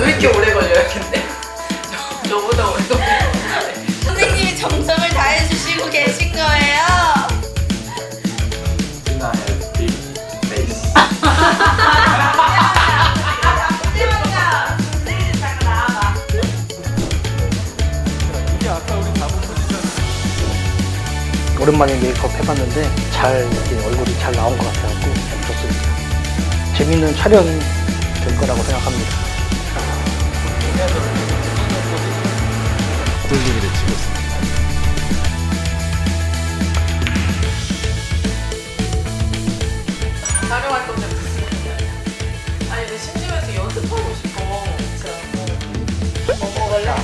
왜 이렇게 오래 걸려요, 근데? 저- 저보다 오래 걸려요. 선생님이 정성을 다해주시고 계신 거예요. 우리 잡은 포지션. 오랜만에 메이크업 해봤는데 잘 얼굴이 잘 나온 것참 좋습니다. 재밌는 촬영이 될 거라고 생각합니다. 돌리기를 치고 있습니다. 촬영할 건데 무슨 아니 근데 심심해서 연습하고 싶어 뭐, 뭐 먹을래?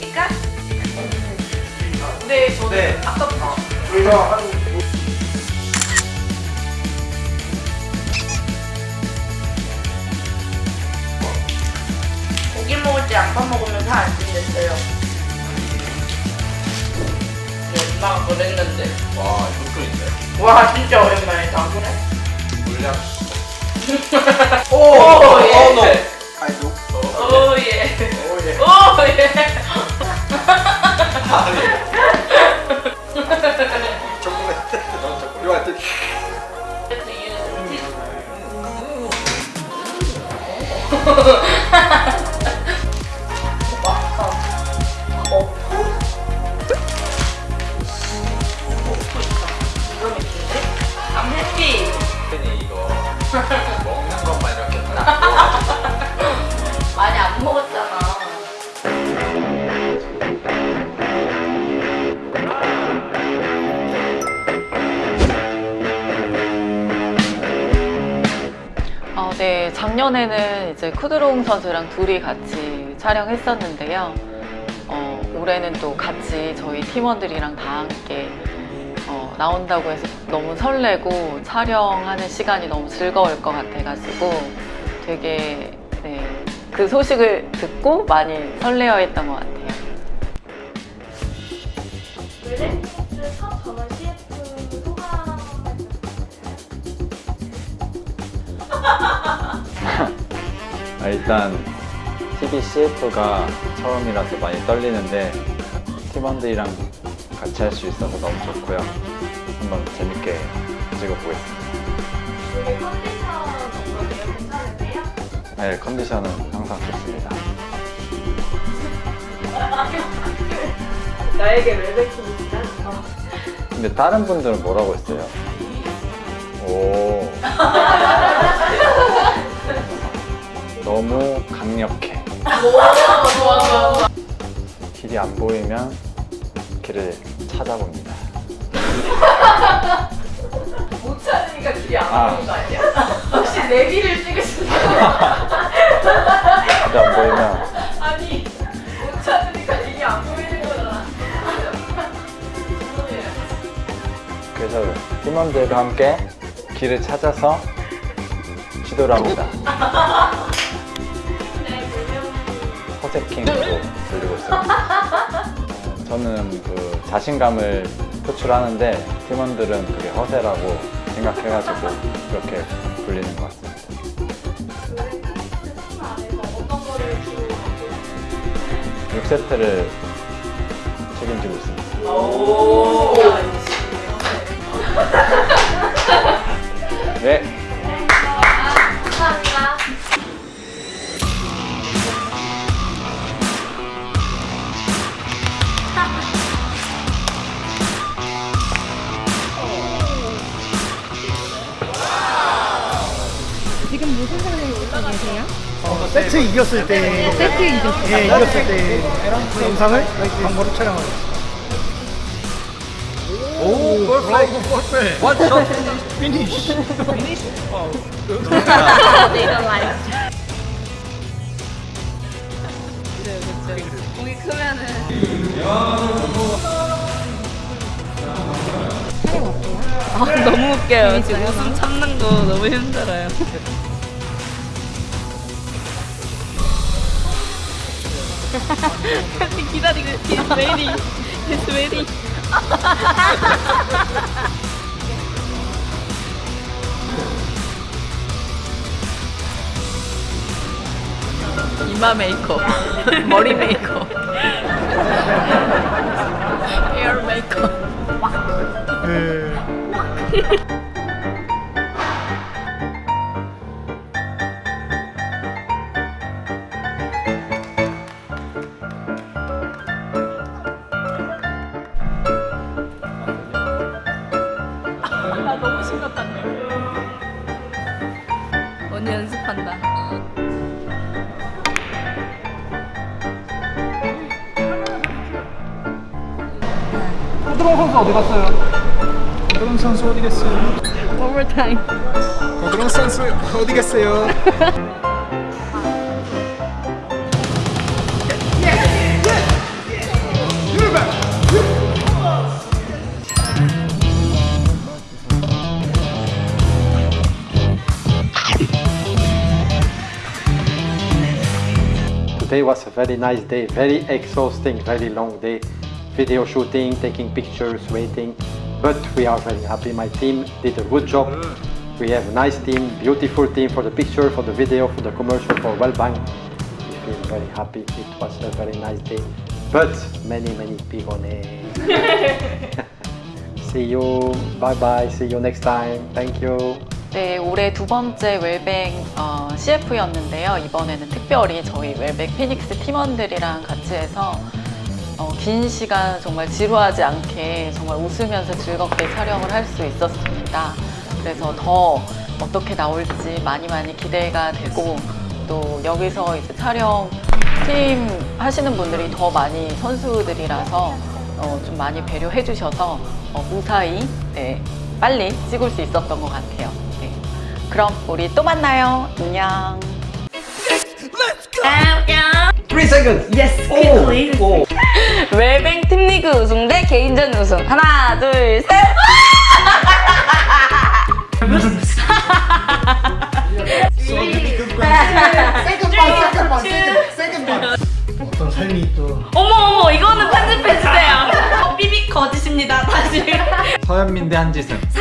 시킬까? 네 저는 네. 아까부터 고기 네, 엄마가 그랬는데 와, 효과인데. 와, 진짜 오랜만이다. 물량. 오, 오 예. 아이고. 오 예. 오, 예. 오 예. 작년에는 이제 쿠드롱 선수랑 둘이 같이 촬영했었는데요. 어, 올해는 또 같이 저희 팀원들이랑 다 함께 어, 나온다고 해서 너무 설레고 촬영하는 시간이 너무 즐거울 것 같아가지고 되게 네, 그 소식을 듣고 많이 설레어 했던 것 같아요. 웰네스 첫 아, 일단 TV CF가 처음이라서 많이 떨리는데 팀원들이랑 같이 할 수 있어서 너무 좋고요. 한번 재밌게 찍어보겠습니다. 네, 컨디션은 항상 좋습니다. 나에게 웰베킹이다. 근데 다른 분들은 뭐라고 했어요? 오. 너무 강력해. 길이 안 보이면 길을 찾아봅니다. 못 찾으니까 길이 안 아. 보이는 거 아니야? 혹시 내비를 찍으시는 거 길이 안 보이면 아니 못 찾으니까 길이 안 보이는 거잖아. 그래서 팀원들과 함께 길을 찾아서 시도를 합니다. 허세킹으로 불리고 있습니다. 저는 그 자신감을 표출하는데 팀원들은 그게 허세라고 생각해가지고 그렇게 불리는 것 같습니다. 팀 안에서 어떤 거를 주로 맡고 있어요? 6세트를 책임지고 있습니다. 오. 네, 세트 이겼을 때 세트 이겼을 때 예, 이겼을 때그 영상을 광고로 있어요. 오, 퍼펙트. 퍼펙트. What shot finish? Finish? 어. 공이 크면은. 아, 너무 웃겨요. 지금 웃음 참는 거 너무 힘들어요. 기다리고 he's waiting. He's waiting. 이마 메이크업, 머리 메이크업, 헤어 메이크업. 고드롱 선수 어디 갔어요? 고드롱 선수 어디 갔어요? One more time. 고드롱 선수 어디 갔어요? Today was a very nice day, very exhausting, very long day. Video shooting, taking pictures, waiting. But we are very happy. My team did a good job. We have a nice team, beautiful team for the picture, for the video, for the commercial, for Wellbank. We feel very happy. It was a very nice day. But many, many pigone. See you. Bye bye. See you next time. Thank you. 네, 올해 두 번째 웰뱅 어, CF였는데요. 이번에는 특별히 저희 웰뱅 피닉스 팀원들이랑 같이 해서 어, 긴 시간 정말 지루하지 않게 정말 웃으면서 즐겁게 촬영을 할 수 있었습니다. 그래서 더 어떻게 나올지 많이 많이 기대가 되고 또 여기서 이제 촬영 팀 하시는 분들이 더 많이 선수들이라서 어, 좀 많이 배려해 주셔서 어, 무사히 네, 빨리 찍을 수 있었던 것 같아요. 네. 그럼 우리 또 만나요. 안녕. 웰뱅 팀리그 우승 대 개인전 우승. 하나, 둘, 셋. 어떤 삶이 또 어머 어머 이거는 편집해 주세요. 삐빅 거짓입니다. 다시. 서현민 대 한지승. 3,